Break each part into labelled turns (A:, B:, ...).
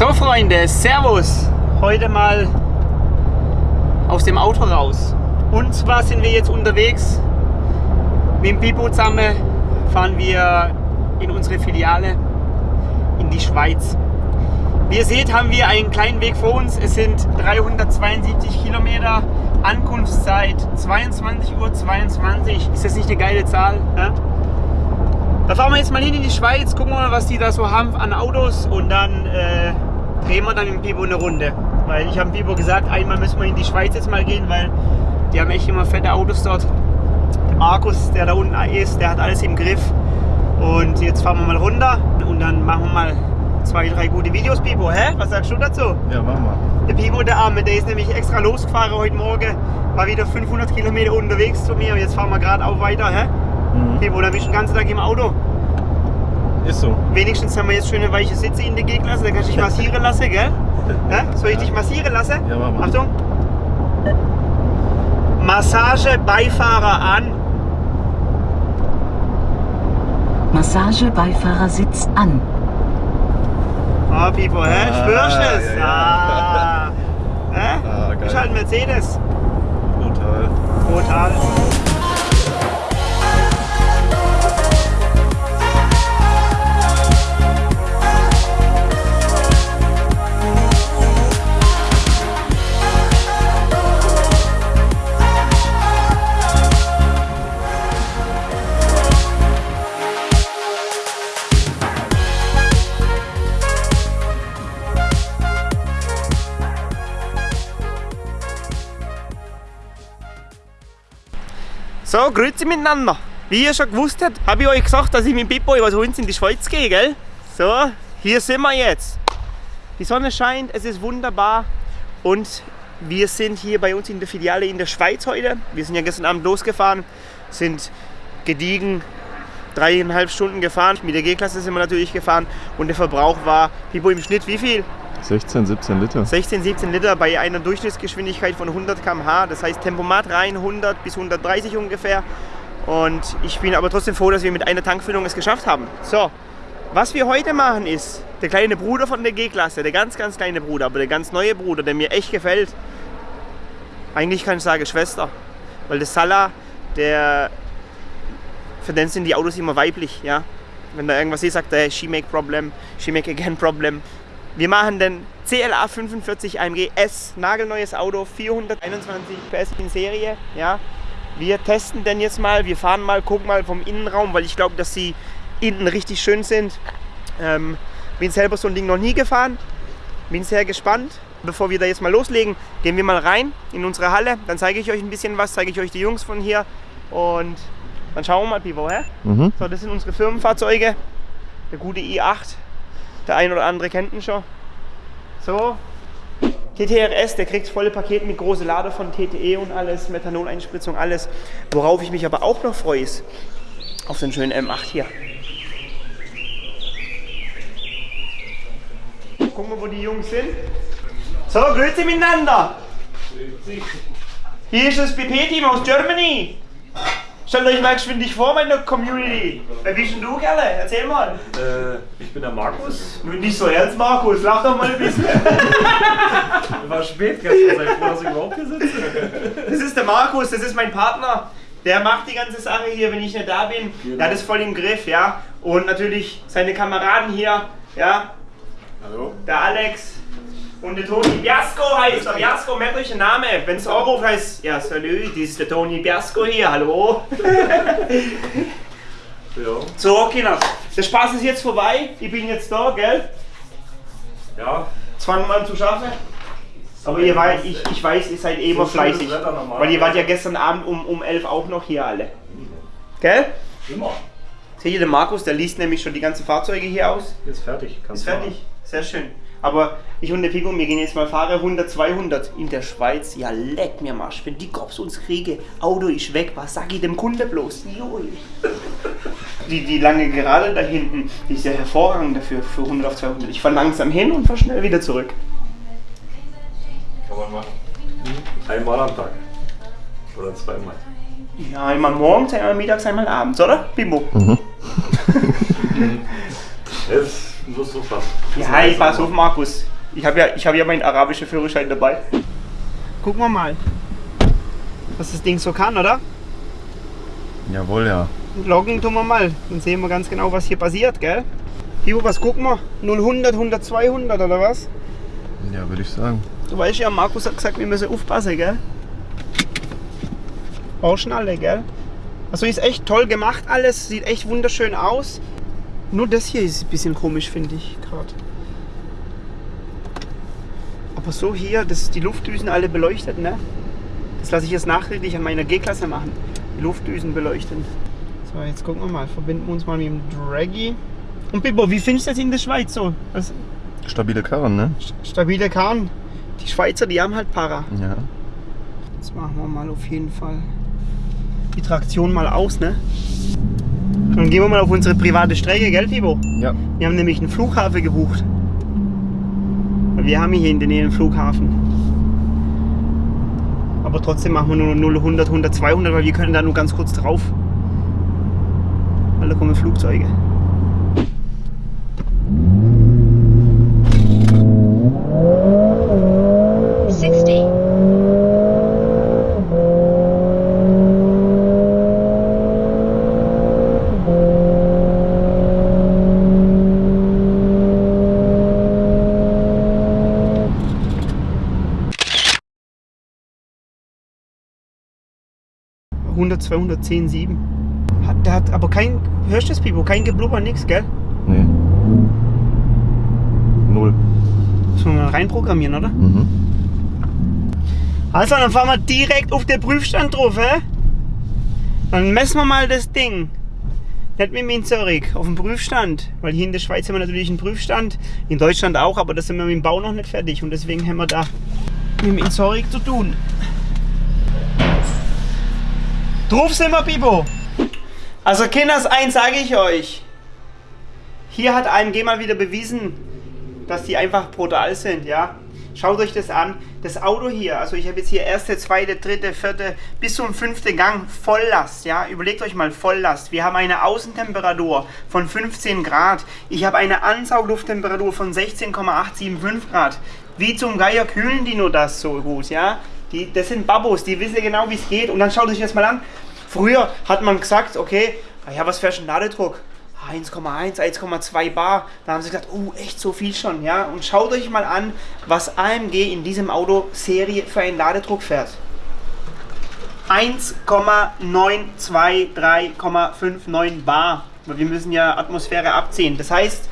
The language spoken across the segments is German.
A: So Freunde, Servus! Heute mal aus dem Auto raus. Und zwar sind wir jetzt unterwegs mit dem Pipo zusammen, fahren wir in unsere Filiale in die Schweiz. Wie ihr seht, haben wir einen kleinen Weg vor uns. Es sind 372 Kilometer, Ankunftszeit 22.22 Uhr. 22. Ist das nicht eine geile Zahl? Ja? Da fahren wir jetzt mal hin in die Schweiz, gucken wir mal, was die da so haben an Autos und dann äh, drehen wir dann mit dem Pipo eine Runde. Weil ich habe Pipo gesagt, einmal müssen wir in die Schweiz jetzt mal gehen, weil die haben echt immer fette Autos dort. Der Markus, der da unten ist, der hat alles im Griff. Und jetzt fahren wir mal runter und dann machen wir mal zwei, drei gute Videos, Pipo. Hä? Was sagst du dazu?
B: Ja, machen wir.
A: Der Pipo, der Arme, der ist nämlich extra losgefahren heute Morgen. War wieder 500 Kilometer unterwegs zu mir und jetzt fahren wir gerade auch weiter. Hä?
B: Mhm.
A: Pipo, da bist du den ganzen Tag im Auto.
B: Ist so.
A: Wenigstens haben wir jetzt schöne weiche Sitze in der G-Klasse, da kannst du dich massieren lassen, gell? Ja? Soll ich dich massieren lassen?
B: Ja, mach mal.
A: Achtung. Massage Beifahrer an.
C: Massage Beifahrersitz an.
A: Ah, Pipo, hä?
B: Ah,
A: Spürst du es?
B: ja, ja.
A: Ah. Hä?
B: Ah, geil.
A: Ist halt ein Mercedes.
B: Brutal.
A: Total. So, grüezi miteinander. Wie ihr schon gewusst habt, habe ich euch gesagt, dass ich mit Pippo über uns in die Schweiz gehe, gell? So, hier sind wir jetzt. Die Sonne scheint, es ist wunderbar und wir sind hier bei uns in der Filiale in der Schweiz heute. Wir sind ja gestern Abend losgefahren, sind gediegen dreieinhalb Stunden gefahren. Mit der G-Klasse sind wir natürlich gefahren und der Verbrauch war, Pippo, im Schnitt wie viel?
B: 16, 17 Liter.
A: 16, 17 Liter bei einer Durchschnittsgeschwindigkeit von 100 km/h. Das heißt Tempomat rein 100 bis 130 ungefähr. Und ich bin aber trotzdem froh, dass wir mit einer Tankfüllung es geschafft haben. So, was wir heute machen ist, der kleine Bruder von der G-Klasse, der ganz, ganz kleine Bruder, aber der ganz neue Bruder, der mir echt gefällt. Eigentlich kann ich sagen Schwester, weil der Salah, der, für den sind die Autos immer weiblich, ja. Wenn da irgendwas ist, sagt er, she make problem, she make again problem. Wir machen den CLA 45 AMG S, nagelneues Auto, 421 PS in Serie. Ja. Wir testen den jetzt mal, wir fahren mal, gucken mal vom Innenraum, weil ich glaube, dass sie innen richtig schön sind. Ähm, bin selber so ein Ding noch nie gefahren, bin sehr gespannt. Bevor wir da jetzt mal loslegen, gehen wir mal rein in unsere Halle. Dann zeige ich euch ein bisschen was, zeige ich euch die Jungs von hier und dann schauen wir mal, Pivo, hä?
B: Mhm.
A: So, das sind unsere Firmenfahrzeuge. Der gute i8. Der ein oder andere kennt ihn schon. So. TTRS, der kriegt volle Paket mit große Lade von TTE und alles, Methanol-Einspritzung, alles. Worauf ich mich aber auch noch freue, ist auf den schönen M8 hier. Gucken wir, wo die Jungs sind. So, grüezi miteinander. Hier ist das BP-Team aus Germany. Stellt euch mal geschwindig vor, meine Community. Wer bist denn du, Kerle? Erzähl mal.
D: Äh, ich bin der Markus.
A: Nicht so ernst, Markus. Lach doch mal ein bisschen.
D: War spät gestern, sei froh, dass ich überhaupt hier sitze.
A: Das ist der Markus, das ist mein Partner. Der macht die ganze Sache hier, wenn ich nicht da bin. Der hat es voll im Griff, ja. Und natürlich seine Kameraden hier, ja.
D: Hallo?
A: Der Alex und der Toni Biasco heißt er. Biasco, merkt euch den Namen. Wenn es Euro heißt, ja, salü, das ist der Toni Biasco hier, hallo.
D: Ja.
A: So, Kinder, der Spaß ist jetzt vorbei. Ich bin jetzt da, gell?
D: Ja,
A: Zwang mal zu schaffen. Aber ihr weiß, ich, ich weiß, ihr seid eh immer
D: So
A: fleißig. Weil ihr wart ja gestern Abend um, um 11 auch noch hier alle. Gell?
D: immer.
A: Seht ihr, der Markus, der liest nämlich schon die ganzen Fahrzeuge hier aus.
D: Ist fertig. Kannst
A: Ist fertig. Sehr schön. Aber ich und der Pico, wir gehen jetzt mal fahren 100, 200 in der Schweiz. Ja, leck mir Marsch, wenn die Cops uns kriegen, Auto ist weg, was sag ich dem Kunde bloß? Joi. Die, die lange Gerade da hinten, die ist ja hervorragend dafür, für 100 auf 200. Ich fahr langsam hin und fahr schnell wieder zurück.
D: Kann man machen. Einmal am Tag. Oder zweimal.
A: Ja, einmal morgens, einmal mittags, einmal abends, oder? Bimbo.
D: Jetzt musst du fassen.
A: Ja, ich pass auf, Markus. Ich habe ja, ich hab ja meinen arabischen Führerschein dabei. Gucken wir mal, was das Ding so kann, oder?
B: Jawohl, ja.
A: Loggen tun wir mal. Dann sehen wir ganz genau, was hier passiert, gell? Ivo, was gucken wir? 0, 100, 100, 200 oder was?
B: Ja, würde ich sagen.
A: Du weißt ja, Markus hat gesagt, wir müssen aufpassen, gell? Bauschnalle, gell? Also ist echt toll gemacht alles, sieht echt wunderschön aus. Nur das hier ist ein bisschen komisch, finde ich gerade. Aber so hier, das die Luftdüsen alle beleuchtet, ne? Das lasse ich jetzt nachträglich an meiner G-Klasse machen. Die Luftdüsen beleuchten. So, jetzt gucken wir mal. Verbinden wir uns mal mit dem Draggy. Und Bibbo, wie findest du das in der Schweiz so? Also,
B: Stabile Karren, ne?
A: stabile Karren. Die Schweizer, die haben halt Para.
B: Ja.
A: Jetzt machen wir mal auf jeden Fall die Traktion mal aus, ne? Dann gehen wir mal auf unsere private Strecke, gell, Fibo?
B: Ja.
A: Wir haben nämlich einen Flughafen gebucht. Weil Wir haben hier in der Nähe einen Flughafen. Aber trotzdem machen wir nur 0, 100, 100, 200, weil wir können da nur ganz kurz drauf. Weil da kommen Flugzeuge. 100, 200, 10, 7. Hat, der hat aber kein, hörst du das, Pipo? Kein Geblubber, nix, gell?
B: Nee. Null.
A: Müssen wir mal reinprogrammieren, oder?
B: Mhm.
A: Also, dann fahren wir direkt auf den Prüfstand drauf, hä? Dann messen wir mal das Ding. Nicht mit dem Inzerik, auf dem Prüfstand. Weil hier in der Schweiz haben wir natürlich einen Prüfstand. In Deutschland auch, aber da sind wir mit dem Bau noch nicht fertig. Und deswegen haben wir da mit dem Inzerik zu tun. Drauf sind wir, Bibo. Also, Kinders, eins sage ich euch. Hier hat AMG mal wieder bewiesen, dass die einfach brutal sind, ja. Schaut euch das an. Das Auto hier, also ich habe jetzt hier erste, zweite, dritte, vierte bis zum fünften Gang Volllast, ja. Überlegt euch mal Volllast. Wir haben eine Außentemperatur von 15 Grad. Ich habe eine Ansauglufttemperatur von 16,875 Grad. Wie zum Geier kühlen die nur das so gut, ja? Die, das sind Babos, die wissen genau, wie es geht. Und dann schaut euch das mal an. Früher hat man gesagt, okay, ah ja, was für ein Ladedruck? 1,1, 1,2 Bar. Da haben sie gesagt, oh, echt so viel schon, ja. Und schaut euch mal an, was AMG in diesem Auto Serie für einen Ladedruck fährt. 1,923,59 Bar. Wir müssen ja Atmosphäre abziehen. Das heißt,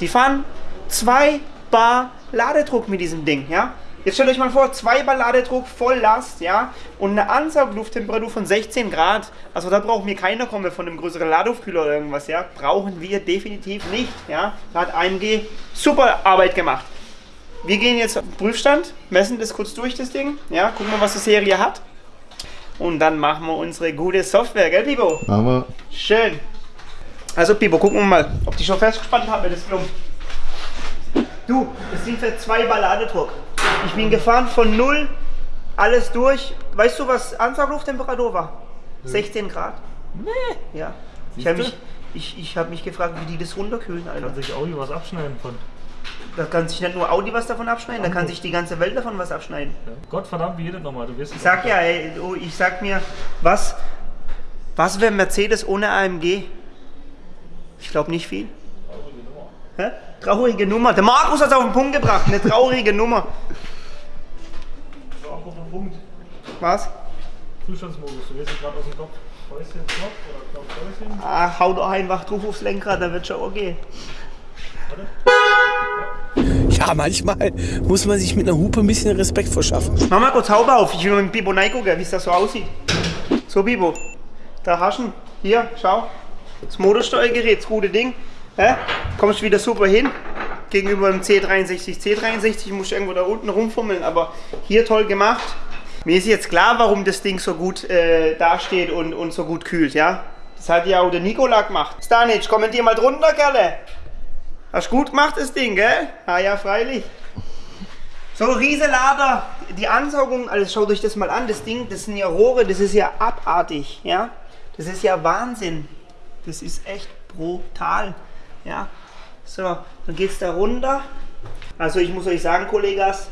A: die fahren 2 Bar Ladedruck mit diesem Ding, ja. Jetzt stellt euch mal vor, 2 Bar Ladedruck, Volllast, ja, und eine Ansauglufttemperatur von 16 Grad. Also da braucht mir keiner kommen von einem größeren Laduftkühler oder irgendwas, ja. Brauchen wir definitiv nicht, ja. Da hat AMG super Arbeit gemacht. Wir gehen jetzt auf den Prüfstand, messen das kurz durch, das Ding, ja, gucken mal, was die Serie hat. Und dann machen wir unsere gute Software, gell, Pipo?
B: Aber
A: Schön. Also, Pipo, gucken wir mal, ob die schon festgespannt haben, das Klump. Du, das sind für zwei Balladedruck. Ich bin gefahren von null, alles durch. Weißt du, was Ansauglufttemperatur war? 16 Grad. Nee. Ja. Ich habe mich, ich, ich hab mich gefragt, wie die das runterkühlen, Alter.
D: Kann sich Audi was abschneiden von.
A: Da kann sich nicht nur Audi was davon abschneiden, da kann sich die ganze Welt davon was abschneiden.
D: Ja. Gott verdammt, wie jedes nochmal, du wirst
A: Ich sag ja, ey, ich sag mir, was, was wäre Mercedes ohne AMG? Ich glaube nicht viel. Hä? Traurige Nummer. Der Markus hat es auf den Punkt gebracht. Eine traurige Nummer.
D: Punkt.
A: Was?
D: Zustandsmodus, du wirst gerade aus dem Kopf. Häuschen, Knopf oder Knopf, Häuschen.
A: Ah, hau doch einfach drauf aufs Lenkrad, dann wird schon okay.
E: Ja, manchmal muss man sich mit einer Hupe ein bisschen Respekt verschaffen.
A: Mach mal kurz Haube auf. Ich will mit dem Bibo gucken, wie es das so aussieht. So, Bibo. Da hast du ihn. Hier, schau. Das Motorsteuergerät, das gute Ding. Hä? Kommst wieder super hin. Gegenüber dem C63. C63 musst du irgendwo da unten rumfummeln, aber hier toll gemacht. Mir ist jetzt klar, warum das Ding so gut äh, dasteht und, und so gut kühlt, ja? Das hat ja auch der Nikola gemacht. Stanic, kommentier mal drunter, Kerle. Hast gut gemacht, das Ding, gell? Ah ja, freilich. So, Rieselader, die Ansaugung, also schaut euch das mal an, das Ding, das sind ja Rohre, das ist ja abartig, ja? Das ist ja Wahnsinn. Das ist echt brutal, ja? So, dann geht's da runter. Also ich muss euch sagen, Kollegas,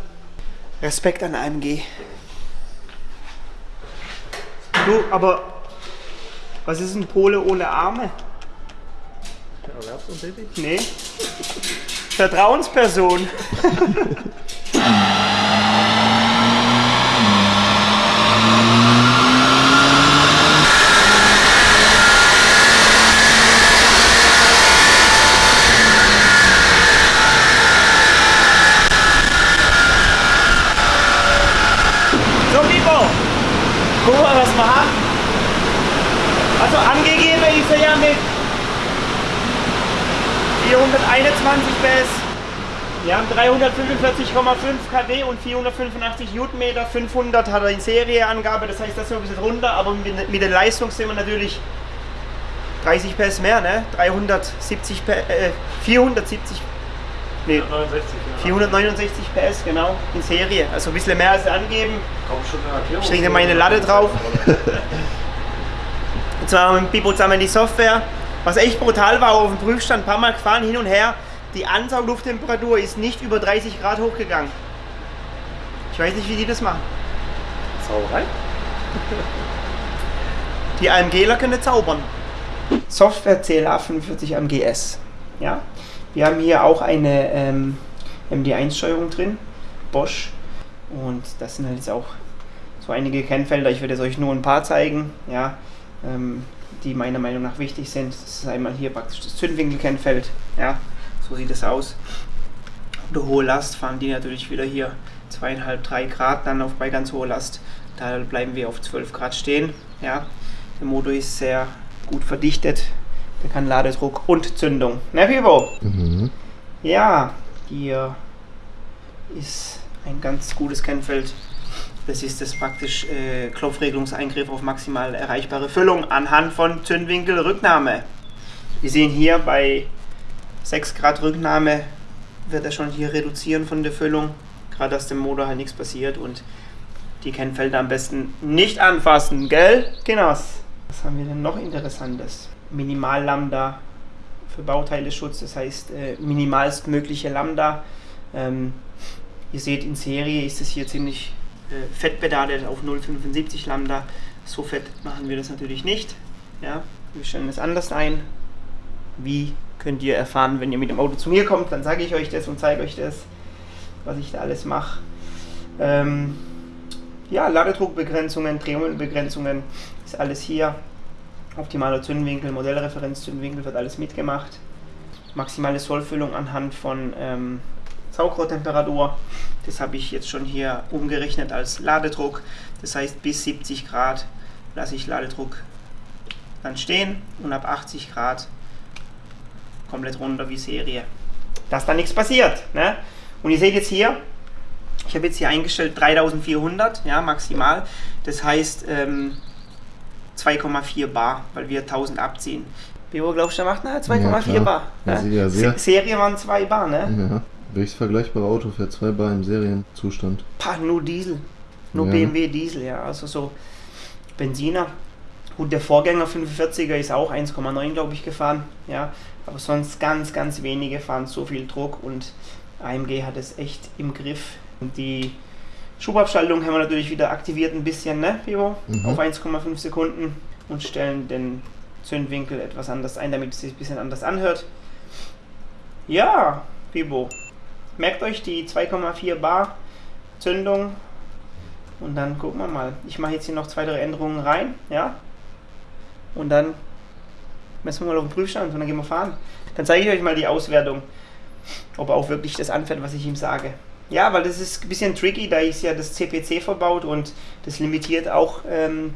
A: Respekt an AMG. Du, aber was ist ein Pole ohne Arme?
D: Erwerbsuntätig?
A: Nee. Vertrauensperson. So, Pipo. Guck mal, was wir haben. Also angegeben ist er ja mit 421 PS. Wir haben 345,5 kW und 485 Newtonmeter. 500 hat er in Serieangabe, das heißt, das ist noch ein bisschen runter, aber mit, mit der Leistung sind wir natürlich 30 PS mehr, ne? 370 PS, äh, 470, nee,
D: 69, ja.
A: 469 PS, genau, in Serie. Also ein bisschen mehr als angeben.
D: Kaum schon eine Erklärung.
A: Ich lege meine Latte drauf. Jetzt haben wir mit Pipo zusammen die Software. Was echt brutal war, auf dem Prüfstand ein paar Mal gefahren, hin und her. Die Ansauglufttemperatur ist nicht über 30 Grad hochgegangen. Ich weiß nicht, wie die das machen.
D: Sauerei?
A: Die AMGler können zaubern. Software CLA 45 AMGS. Ja. Wir haben hier auch eine ähm, MD1-Steuerung drin, Bosch. Und das sind halt jetzt auch so einige Kennfelder. Ich werde jetzt euch nur ein paar zeigen, ja, ähm, die meiner Meinung nach wichtig sind. Das ist einmal hier praktisch das Zündwinkelkennfeld. Ja, so sieht es aus. Unter hohe Last fahren die natürlich wieder hier zweieinhalb, drei Grad, dann auf bei ganz hoher Last. Da bleiben wir auf 12 Grad stehen. Ja, der Motor ist sehr gut verdichtet. Der kann Ladedruck und Zündung. Ne, Pipo?
B: Mhm.
A: Ja, hier ist ein ganz gutes Kennfeld. Das ist das praktisch äh, Klopfregelungseingriff auf maximal erreichbare Füllung anhand von Zündwinkelrücknahme. Wir sehen hier bei 6 Grad Rücknahme wird er schon hier reduzieren von der Füllung. Gerade dass dem Motor halt nichts passiert und die Kennfelder am besten nicht anfassen, gell? Genoss. Was haben wir denn noch Interessantes? Minimal-Lambda für Bauteileschutz, das heißt äh, minimalstmögliche Lambda. Ähm, ihr seht, in Serie ist es hier ziemlich äh, fett auf 0,75 Lambda. So fett machen wir das natürlich nicht. Ja, wir stellen es anders ein. Wie könnt ihr erfahren, wenn ihr mit dem Auto zu mir kommt, dann sage ich euch das und zeige euch das, was ich da alles mache. Ähm, ja, Ladedruckbegrenzungen, Drehmomentbegrenzungen, ist alles hier. Optimaler Zündwinkel, Modellreferenzzündwinkel wird alles mitgemacht. Maximale Sollfüllung anhand von ähm, Saugrohrtemperatur. Das habe ich jetzt schon hier umgerechnet als Ladedruck. Das heißt, bis 70 Grad lasse ich Ladedruck dann stehen und ab 80 Grad komplett runter wie Serie. Dass da nichts passiert. Ne? Und ihr seht jetzt hier, ich habe jetzt hier eingestellt 3400, ja, maximal. Das heißt ähm, 2,4 Bar, weil wir 1000 abziehen. Hoch glaubst du, der macht nachher 2,4
B: Ja.
A: Bar? Ne?
B: ja, sehr.
A: Se- Serie waren 2 Bar, ne?
B: Ja. Welches vergleichbare Auto fährt 2 Bar im Serienzustand?
A: Pah, nur Diesel. Nur
B: Ja.
A: BMW Diesel, ja. Also so Benziner. Gut, der Vorgänger 45er ist auch 1,9, glaube ich, gefahren. Ja. Aber sonst ganz, ganz wenige fahren so viel Druck und AMG hat es echt im Griff. Und die Schubabschaltung haben wir natürlich wieder aktiviert ein bisschen, ne, Pivo?
B: Mhm.
A: Auf 1,5 Sekunden und stellen den Zündwinkel etwas anders ein, damit es sich ein bisschen anders anhört. Ja, Pivo. Merkt euch die 2,4 Bar Zündung und dann gucken wir mal. Ich mache jetzt hier noch zwei, drei Änderungen rein, ja. Und dann messen wir mal auf den Prüfstand und dann gehen wir fahren. Dann zeige ich euch mal die Auswertung, ob er auch wirklich das anfährt, was ich ihm sage. Ja, weil das ist ein bisschen tricky, da ist ja das CPC verbaut und das limitiert auch ähm,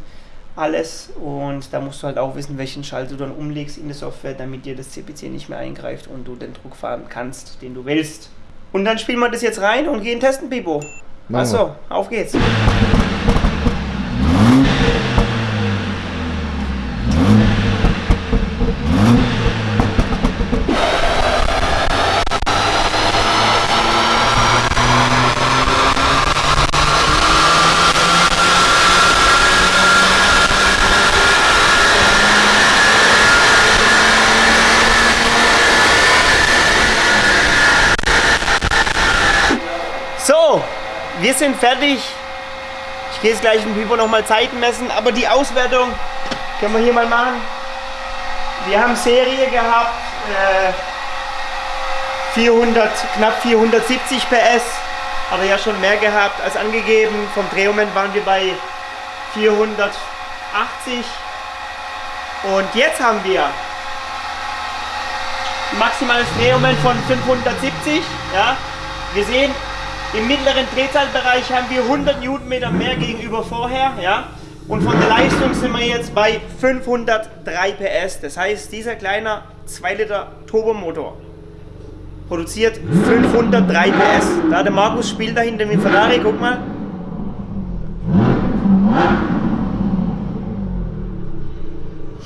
A: alles und da musst du halt auch wissen, welchen Schalter du dann umlegst in der Software, damit dir das CPC nicht mehr eingreift und du den Druck fahren kannst, den du willst. Und dann spielen wir das jetzt rein und gehen testen, Pipo. Achso, auf geht's. Wir sind fertig. Ich gehe jetzt gleich im Pipo nochmal Zeiten messen, aber die Auswertung können wir hier mal machen. Wir haben Serie gehabt, äh, 400, knapp 470 PS, hat er ja schon mehr gehabt als angegeben. Vom Drehmoment waren wir bei 480 und jetzt haben wir maximales Drehmoment von 570. Ja. Wir sehen, im mittleren Drehzahlbereich haben wir 100 Newtonmeter mehr gegenüber vorher. Ja. Und von der Leistung sind wir jetzt bei 503 PS. Das heißt, dieser kleine 2 Liter Turbomotor produziert 503 PS. Da der Markus spielt dahinter mit Ferrari, guck mal.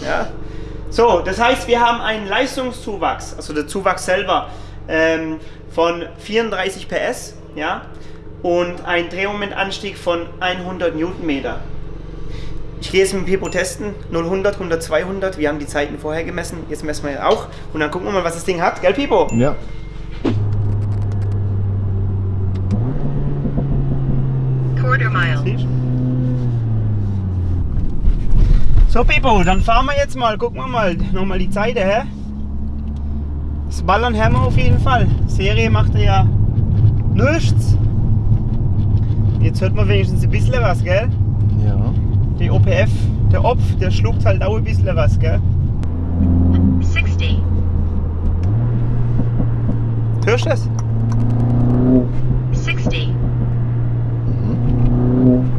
A: Ja. So, das heißt, wir haben einen Leistungszuwachs, also der Zuwachs selber, ähm, von 34 PS, ja, und ein Drehmomentanstieg von 100 Newtonmeter. Ich gehe jetzt mit dem Pipo testen, 0, 100, 100, 200, wir haben die Zeiten vorher gemessen, jetzt messen wir ja auch und dann gucken wir mal, was das Ding hat, gell Pipo?
B: Ja.
C: Quarter mile.
A: So Pipo, dann fahren wir jetzt mal, gucken wir mal nochmal die Zeiten, hä? Das Ballern haben wir auf jeden Fall. Serie macht er ja nichts. Jetzt hört man wenigstens ein bisschen was, gell?
B: Ja.
A: Der OPF, der Opf, der schluckt halt auch ein bisschen was, gell?
C: 60.
A: Hörst du das?
C: 60.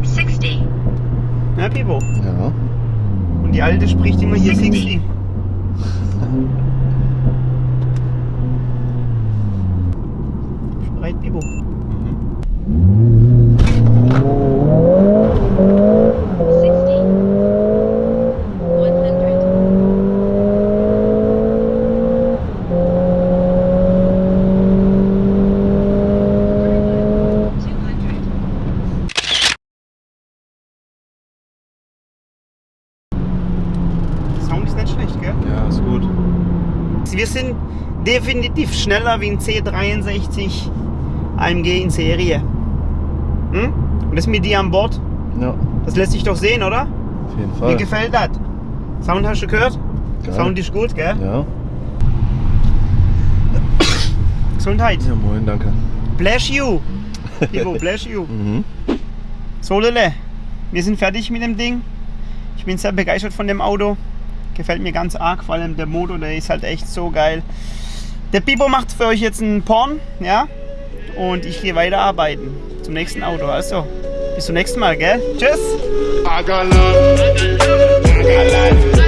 C: 60.
A: Ja, Pipo.
B: Ja.
A: Und die Alte spricht immer hier
C: 60.
A: 60. Spreit Pipo.
C: Sixty. One hundred. Quarter mile. Two hundred.
A: Sound ist nicht schlecht, gell?
B: Ja, ist gut.
A: Wir sind definitiv schneller wie ein C63 AMG in Serie. Hm? Und das mit dir an Bord,
B: Ja,
A: das lässt sich doch sehen, oder?
B: auf jeden
A: Mir
B: Fall.
A: gefällt das. Sound hast du gehört?
B: Geil.
A: Sound ist gut, gell?
B: Ja.
A: Gesundheit.
B: Ja, moin, danke.
A: Bless you. Ivo, bless you.
B: Mhm.
A: So, Lille, wir sind fertig mit dem Ding. Ich bin sehr begeistert von dem Auto. Gefällt mir ganz arg, vor allem der Motor, der ist halt echt so geil. Der Bibo macht für euch jetzt einen Porn, ja? Und ich gehe weiter arbeiten zum nächsten Auto. Also, bis zum nächsten Mal, gell? Tschüss!
F: I got love. I got life.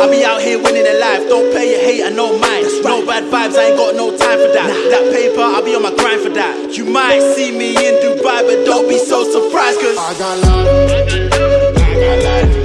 F: I
G: be out here winning in life. Don't play your hate and no mind. Right. No bad vibes, I ain't got no time for that. Nah. That paper, I'll be on my grind for that. You might see me in Dubai, but don't be so surprised, cause I got love.
F: I got love.